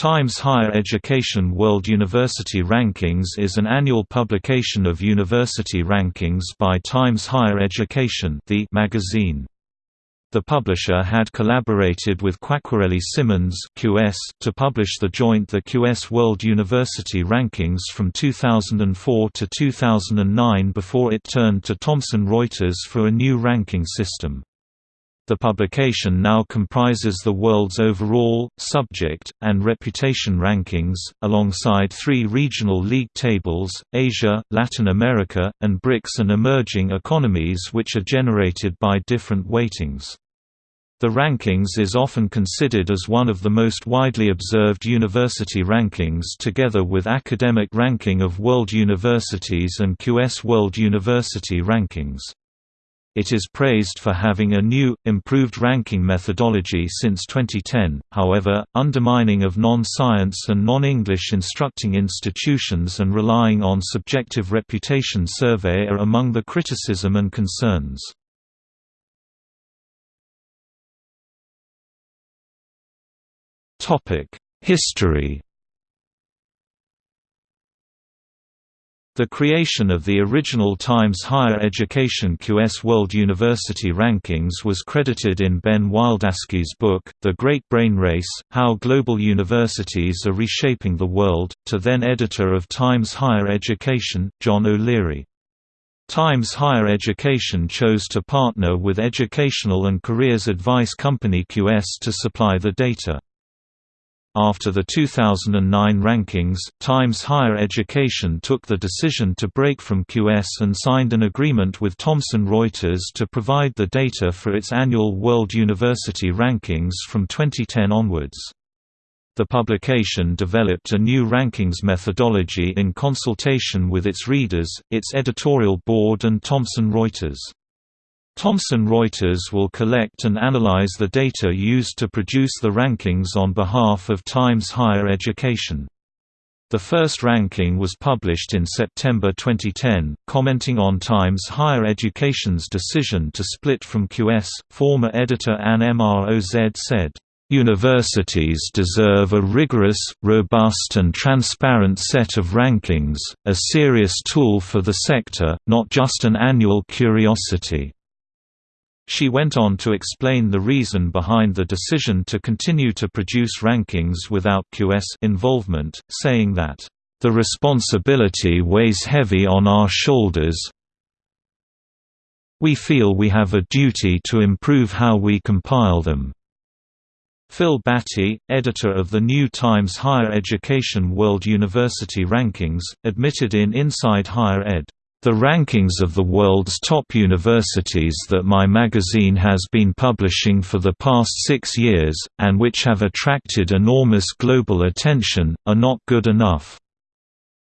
Times Higher Education World University Rankings is an annual publication of university rankings by Times Higher Education the magazine. The publisher had collaborated with Quacquarelli Symonds QS to publish the joint The QS World University Rankings from 2004 to 2009 before it turned to Thomson Reuters for a new ranking system. The publication now comprises the world's overall, subject, and reputation rankings, alongside three regional league tables, Asia, Latin America, and BRICS and emerging economies which are generated by different weightings. The rankings is often considered as one of the most widely observed university rankings together with Academic Ranking of World Universities and QS World University Rankings. It is praised for having a new, improved ranking methodology since 2010, however, undermining of non-science and non-English instructing institutions and relying on subjective reputation survey are among the criticism and concerns. History The creation of the original Times Higher Education QS World University Rankings was credited in Ben Wildavsky's book, The Great Brain Race, How Global Universities Are Reshaping the World, to then editor of Times Higher Education, John O'Leary. Times Higher Education chose to partner with educational and careers advice company QS to supply the data. After the 2009 rankings, Times Higher Education took the decision to break from QS and signed an agreement with Thomson Reuters to provide the data for its annual World University Rankings from 2010 onwards. The publication developed a new rankings methodology in consultation with its readers, its editorial board and Thomson Reuters. Thomson Reuters will collect and analyze the data used to produce the rankings on behalf of Times Higher Education. The first ranking was published in September 2010, commenting on Times Higher Education's decision to split from QS. Former editor Anne Mroz said, Universities deserve a rigorous, robust and transparent set of rankings, a serious tool for the sector, not just an annual curiosity. She went on to explain the reason behind the decision to continue to produce rankings without QS involvement, saying that, "...the responsibility weighs heavy on our shoulders we feel we have a duty to improve how we compile them." Phil Baty, editor of the New Times Higher Education World University Rankings, admitted in Inside Higher Ed the rankings of the world's top universities that my magazine has been publishing for the past six years, and which have attracted enormous global attention, are not good enough.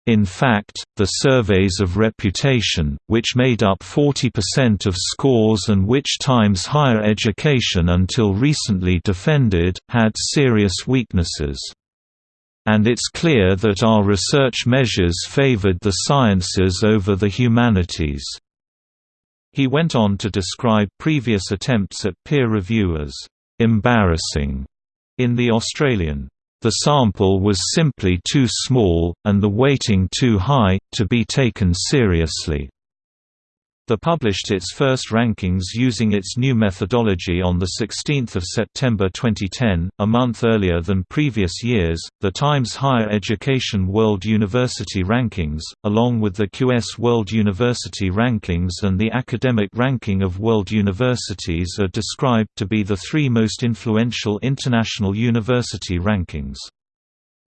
In fact, the surveys of reputation, which made up 40% of scores and which Times Higher Education until recently defended, had serious weaknesses and it's clear that our research measures favored the sciences over the humanities." He went on to describe previous attempts at peer review as "...embarrassing." In The Australian, "...the sample was simply too small, and the weighting too high, to be taken seriously." The published its first rankings using its new methodology on 16 September 2010, a month earlier than previous years. The Times Higher Education World University Rankings, along with the QS World University Rankings and the Academic Ranking of World Universities, are described to be the three most influential international university rankings.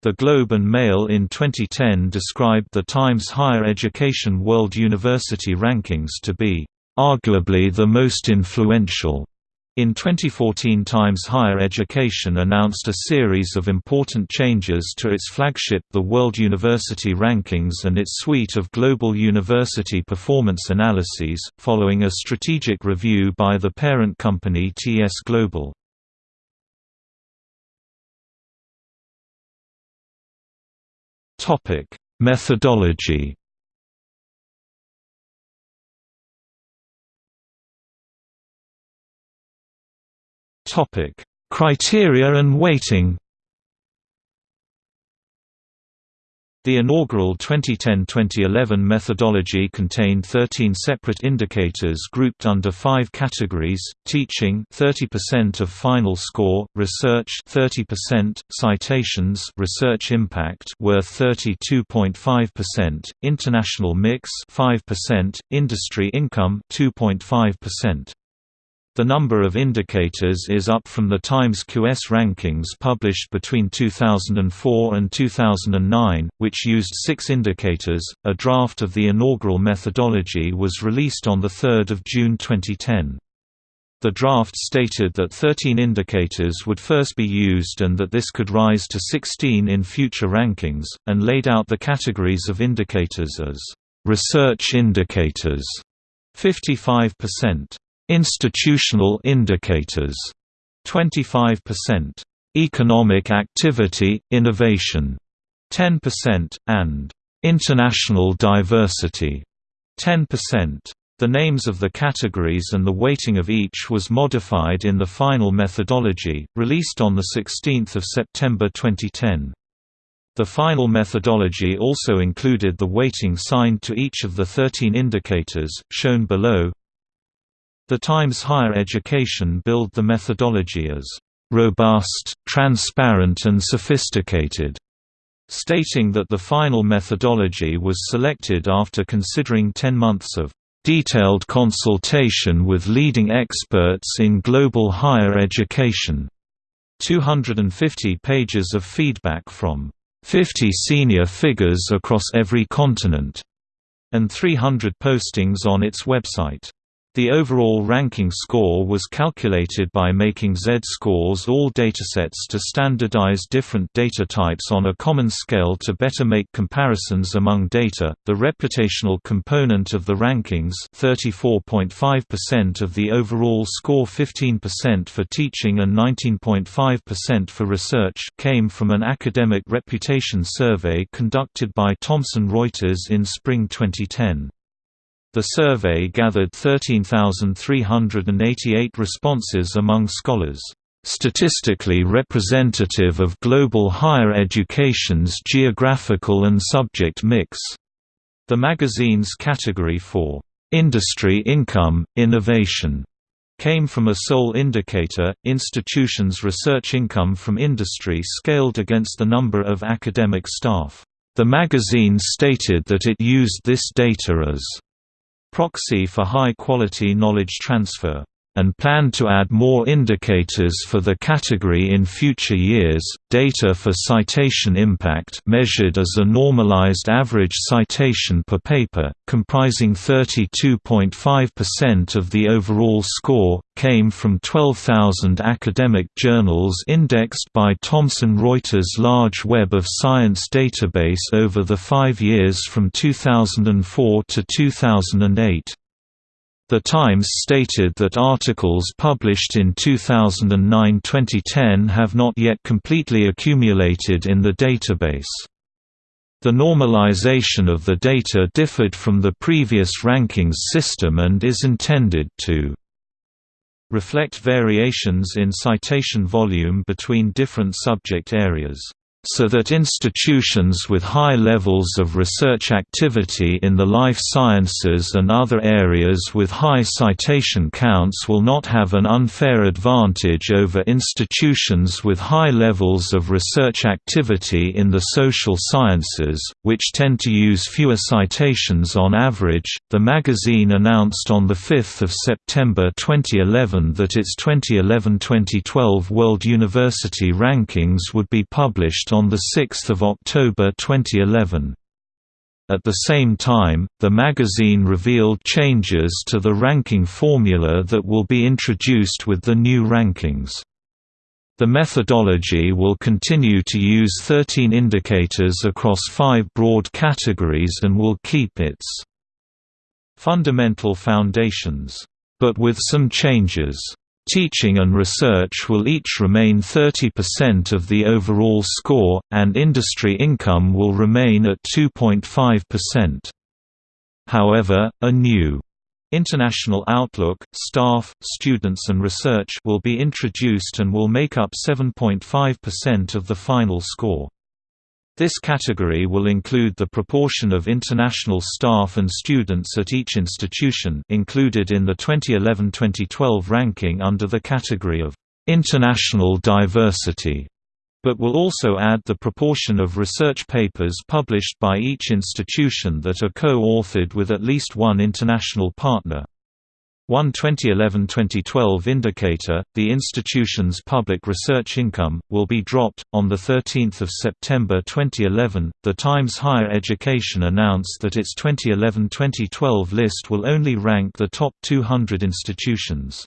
The Globe and Mail in 2010 described the Times Higher Education World University Rankings to be, "...arguably the most influential." In 2014 Times Higher Education announced a series of important changes to its flagship The World University Rankings and its suite of global university performance analyses, following a strategic review by the parent company TS Global. Topic: Methodology. Topic: Criteria and weighting. The inaugural 2010-2011 methodology contained 13 separate indicators grouped under 5 categories: teaching 30% of final score, research 30%, citations, research impact worth 32.5%, international mix 5%, industry income 2.5%. The number of indicators is up from the Times QS rankings published between 2004 and 2009, which used six indicators. A draft of the inaugural methodology was released on 3 June 2010. The draft stated that 13 indicators would first be used and that this could rise to 16 in future rankings, and laid out the categories of indicators as research indicators 55%, Institutional indicators 25%, economic activity, innovation 10%, and international diversity 10%. The names of the categories and the weighting of each was modified in the final methodology, released on 16 September 2010. The final methodology also included the weighting signed to each of the 13 indicators, shown below, the Times Higher Education billed the methodology as robust, transparent and sophisticated, stating that the final methodology was selected after considering 10 months of detailed consultation with leading experts in global higher education, 250 pages of feedback from 50 senior figures across every continent, and 300 postings on its website. The overall ranking score was calculated by making Z-scores all datasets to standardize different data types on a common scale to better make comparisons among data. The reputational component of the rankings, 34.5% of the overall score, 15% for teaching and 19.5% for research, came from an academic reputation survey conducted by Thomson Reuters in spring 2010. The survey gathered 13,388 responses among scholars, "...statistically representative of global higher education's geographical and subject mix." The magazine's category for "...industry income, innovation." came from a sole indicator, institutions' research income from industry scaled against the number of academic staff. The magazine stated that it used this data as proxy for high-quality knowledge transfer and plan to add more indicators for the category in future years. Data for citation impact measured as a normalized average citation per paper, comprising 32.5% of the overall score, came from 12,000 academic journals indexed by Thomson Reuters' large Web of Science database over the 5 years from 2004 to 2008. The Times stated that articles published in 2009–2010 have not yet completely accumulated in the database. The normalization of the data differed from the previous rankings system and is intended to reflect variations in citation volume between different subject areas so that institutions with high levels of research activity in the life sciences and other areas with high citation counts will not have an unfair advantage over institutions with high levels of research activity in the social sciences, which tend to use fewer citations on average. The magazine announced on 5 September 2011 that its 2011-2012 World University Rankings would be published on 6 October 2011. At the same time, the magazine revealed changes to the ranking formula that will be introduced with the new rankings. The methodology will continue to use 13 indicators across five broad categories and will keep its fundamental foundations, but with some changes. Teaching and research will each remain 30% of the overall score, and industry income will remain at 2.5%. However, a new International Outlook, Staff, Students and Research will be introduced and will make up 7.5% of the final score. This category will include the proportion of international staff and students at each institution included in the 2011-2012 ranking under the category of international diversity, but will also add the proportion of research papers published by each institution that are co-authored with at least one international partner. One 2011-2012 indicator, the institution's public research income, will be dropped. On the 13th of September 2011, The Times Higher Education announced that its 2011-2012 list will only rank the top 200 institutions.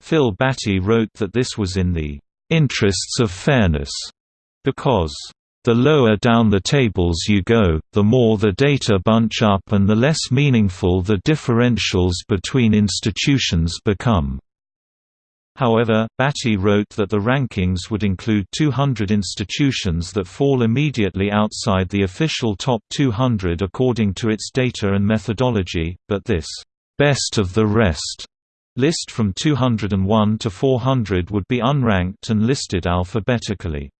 Phil Baty wrote that this was in the interests of fairness because the lower down the tables you go, the more the data bunch up and the less meaningful the differentials between institutions become. However, Baty wrote that the rankings would include 200 institutions that fall immediately outside the official top 200 according to its data and methodology, but this best of the rest list from 201 to 400 would be unranked and listed alphabetically.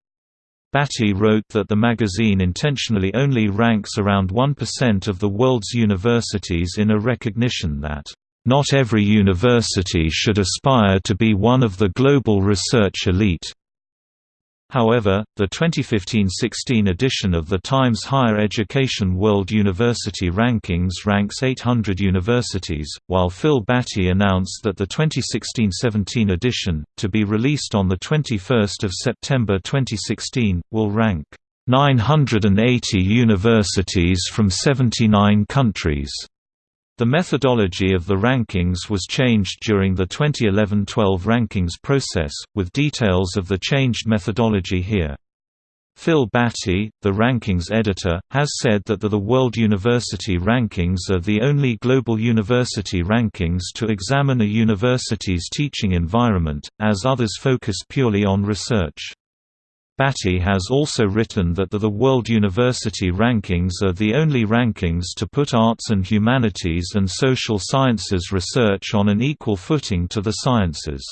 Baty wrote that the magazine intentionally only ranks around 1% of the world's universities in a recognition that, "...not every university should aspire to be one of the global research elite." However, the 2015–16 edition of the Times Higher Education World University Rankings ranks 800 universities, while Phil Baty announced that the 2016–17 edition, to be released on 21 September 2016, will rank 980 universities from 79 countries. The methodology of the rankings was changed during the 2011-12 rankings process, with details of the changed methodology here. Phil Baty, the rankings editor, has said that the, the World University Rankings are the only global university rankings to examine a university's teaching environment, as others focus purely on research. Baty has also written that the, the World University Rankings are the only rankings to put arts and humanities and social sciences research on an equal footing to the sciences.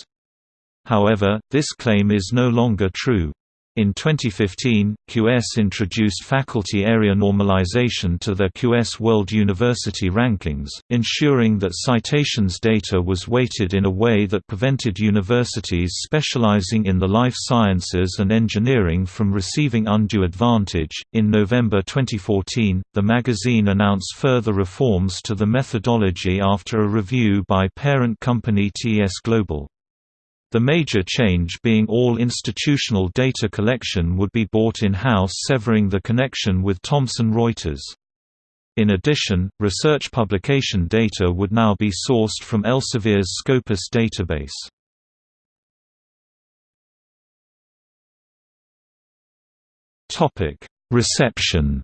However, this claim is no longer true. In 2015, QS introduced faculty area normalization to their QS World University Rankings, ensuring that citations data was weighted in a way that prevented universities specializing in the life sciences and engineering from receiving undue advantage. In November 2014, the magazine announced further reforms to the methodology after a review by parent company TS Global. The major change being all institutional data collection would be bought in-house severing the connection with Thomson Reuters. In addition, research publication data would now be sourced from Elsevier's Scopus database. Reception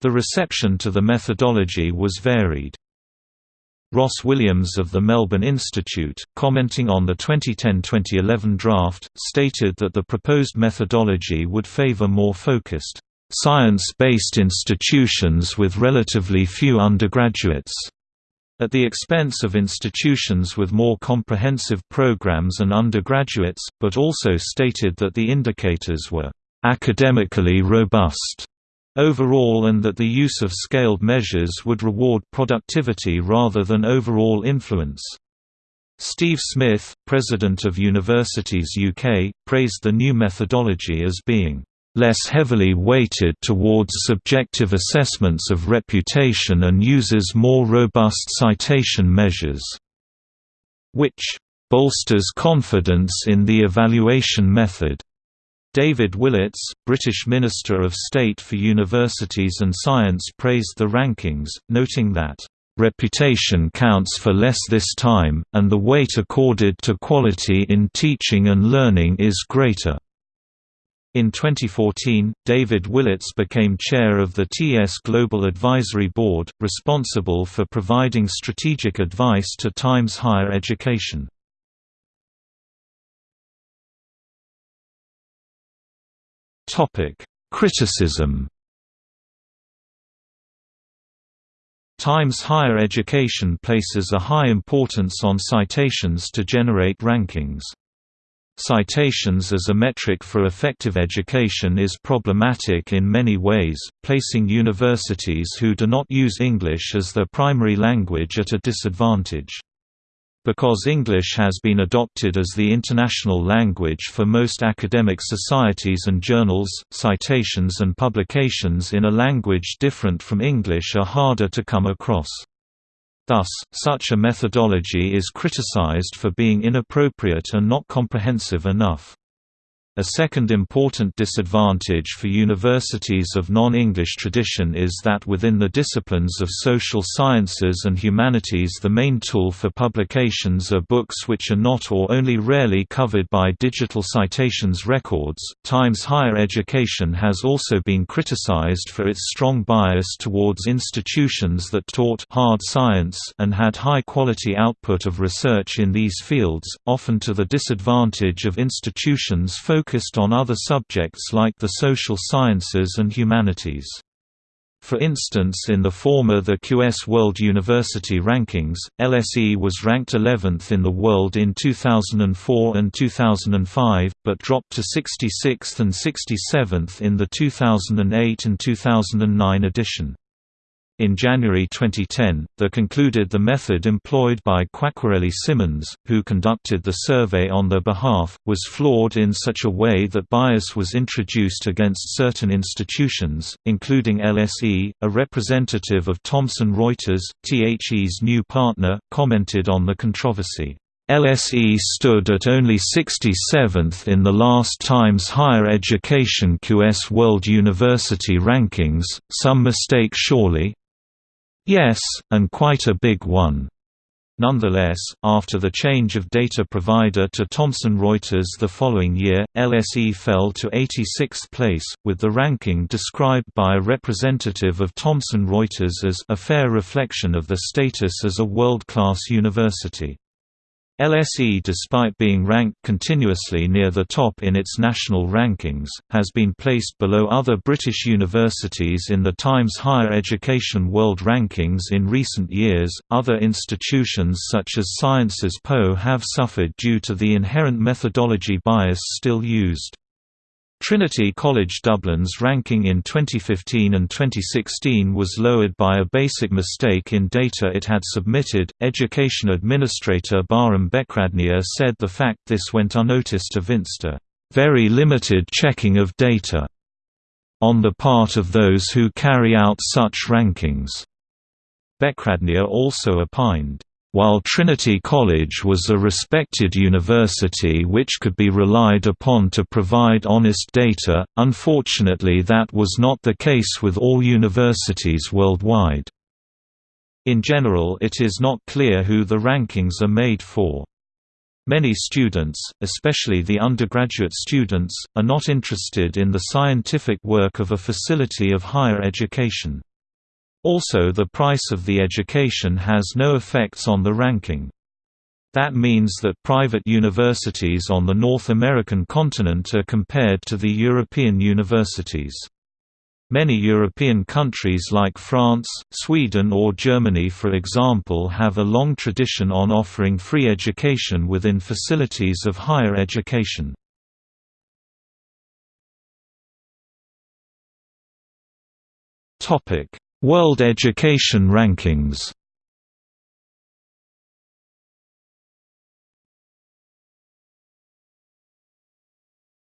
The reception to the methodology was varied. Ross Williams of the Melbourne Institute, commenting on the 2010–2011 draft, stated that the proposed methodology would favour more focused, "...science-based institutions with relatively few undergraduates." at the expense of institutions with more comprehensive programs and undergraduates, but also stated that the indicators were academically robust overall and that the use of scaled measures would reward productivity rather than overall influence. Steve Smith, president of Universities UK, praised the new methodology as being less heavily weighted towards subjective assessments of reputation and uses more robust citation measures, which bolsters confidence in the evaluation method. David Willetts, British Minister of State for Universities and Science praised the rankings, noting that, "...reputation counts for less this time, and the weight accorded to quality in teaching and learning is greater." In 2014, David Willetts became chair of the TS Global Advisory Board, responsible for providing strategic advice to Times Higher Education. Topic: Criticism. Times Higher Education places a high importance on citations to generate rankings. Citations as a metric for effective education is problematic in many ways, placing universities who do not use English as their primary language at a disadvantage. Because English has been adopted as the international language for most academic societies and journals, citations and publications in a language different from English are harder to come across. Thus, such a methodology is criticized for being inappropriate and not comprehensive enough. A second important disadvantage for universities of non-English tradition is that within the disciplines of social sciences and humanities the main tool for publications are books which are not or only rarely covered by digital citations records. Times Higher Education has also been criticized for its strong bias towards institutions that taught hard science and had high quality output of research in these fields, often to the disadvantage of institutions focused focused on other subjects like the social sciences and humanities. For instance in the former the QS World University Rankings, LSE was ranked 11th in the world in 2004 and 2005, but dropped to 66th and 67th in the 2008 and 2009 edition. In January 2010, the concluded the method employed by Quacquarelli Symonds, who conducted the survey on their behalf, was flawed in such a way that bias was introduced against certain institutions, including LSE. A representative of Thomson Reuters, THE's new partner, commented on the controversy. LSE stood at only 67th in the last Times Higher Education QS World University Rankings, some mistake surely? Yes, and quite a big one. Nonetheless, after the change of data provider to Thomson Reuters the following year, LSE fell to 86th place, with the ranking described by a representative of Thomson Reuters as a fair reflection of the status as a world-class university. LSE despite being ranked continuously near the top in its national rankings, has been placed below other British universities in the Times Higher Education World Rankings in recent years. Other institutions such as Sciences Po have suffered due to the inherent methodology bias still used. Trinity College Dublin's ranking in 2015 and 2016 was lowered by a basic mistake in data it had submitted. Education Administrator Bahram Bekradnia said the fact this went unnoticed evinced a very limited checking of data on the part of those who carry out such rankings. Bekradnia also opined, while Trinity College was a respected university which could be relied upon to provide honest data, unfortunately that was not the case with all universities worldwide. In general it is not clear who the rankings are made for. Many students, especially the undergraduate students, are not interested in the scientific work of a facility of higher education. Also the price of the education has no effects on the ranking. That means that private universities on the North American continent are compared to the European universities. Many European countries like France, Sweden or Germany for example have a long tradition on offering free education within facilities of higher education. Topic: World Education Rankings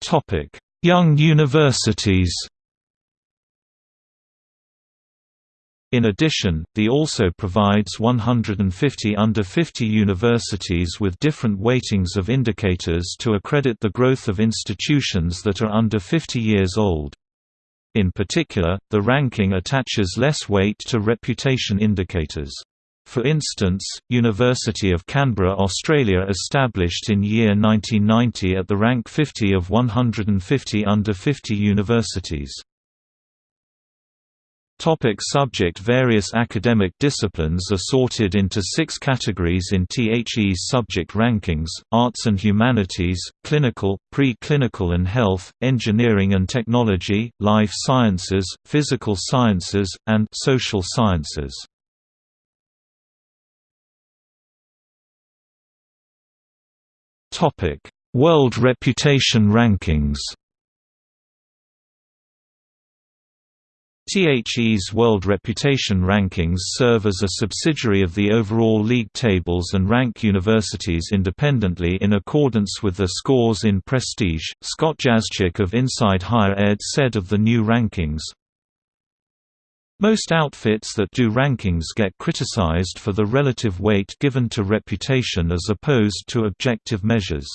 Topic: Young universities. In addition, the also provides 150 under 50 universities with different weightings of indicators to accredit the growth of institutions that are under 50 years old. In particular, the ranking attaches less weight to reputation indicators. For instance, University of Canberra Australia established in year 1990 at the rank 50 of 150 under 50 universities. Topic subject Various academic disciplines are sorted into six categories in THE's subject rankings, arts and humanities, clinical, pre-clinical and health, engineering and technology, life sciences, physical sciences, and social sciences. World Reputation Rankings THE's World Reputation Rankings serve as a subsidiary of the overall league tables and rank universities independently in accordance with their scores in prestige. Scott Jaschik of Inside Higher Ed said of the new rankings, most outfits that do rankings get criticized for the relative weight given to reputation as opposed to objective measures.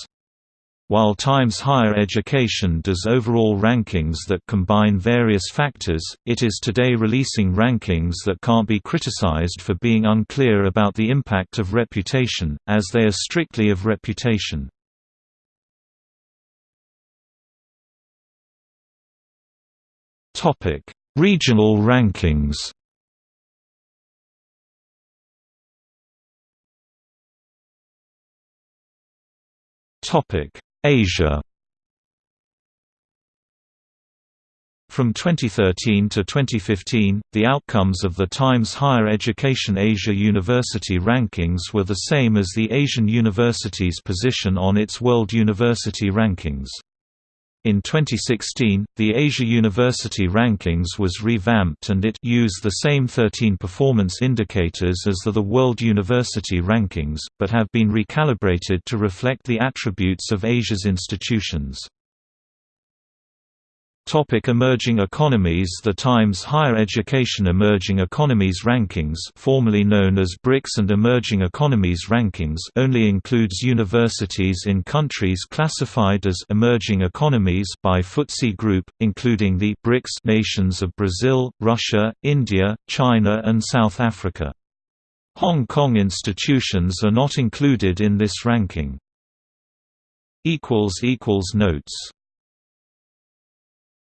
While Times Higher Education does overall rankings that combine various factors, it is today releasing rankings that can't be criticized for being unclear about the impact of reputation, as they are strictly of reputation. Regional rankings Topic Asia From 2013 to 2015, the outcomes of the Times Higher Education Asia University Rankings were the same as the Asian university's position on its World University Rankings. In 2016, the Asia University Rankings was revamped and it used the same 13 performance indicators as the, the World University Rankings, but have been recalibrated to reflect the attributes of Asia's institutions. Topic emerging economies The Times Higher Education Emerging Economies Rankings formerly known as BRICS and Emerging Economies Rankings only includes universities in countries classified as emerging economies by FTSE Group, including the BRICS nations of Brazil, Russia, India, China and South Africa. Hong Kong institutions are not included in this ranking. Notes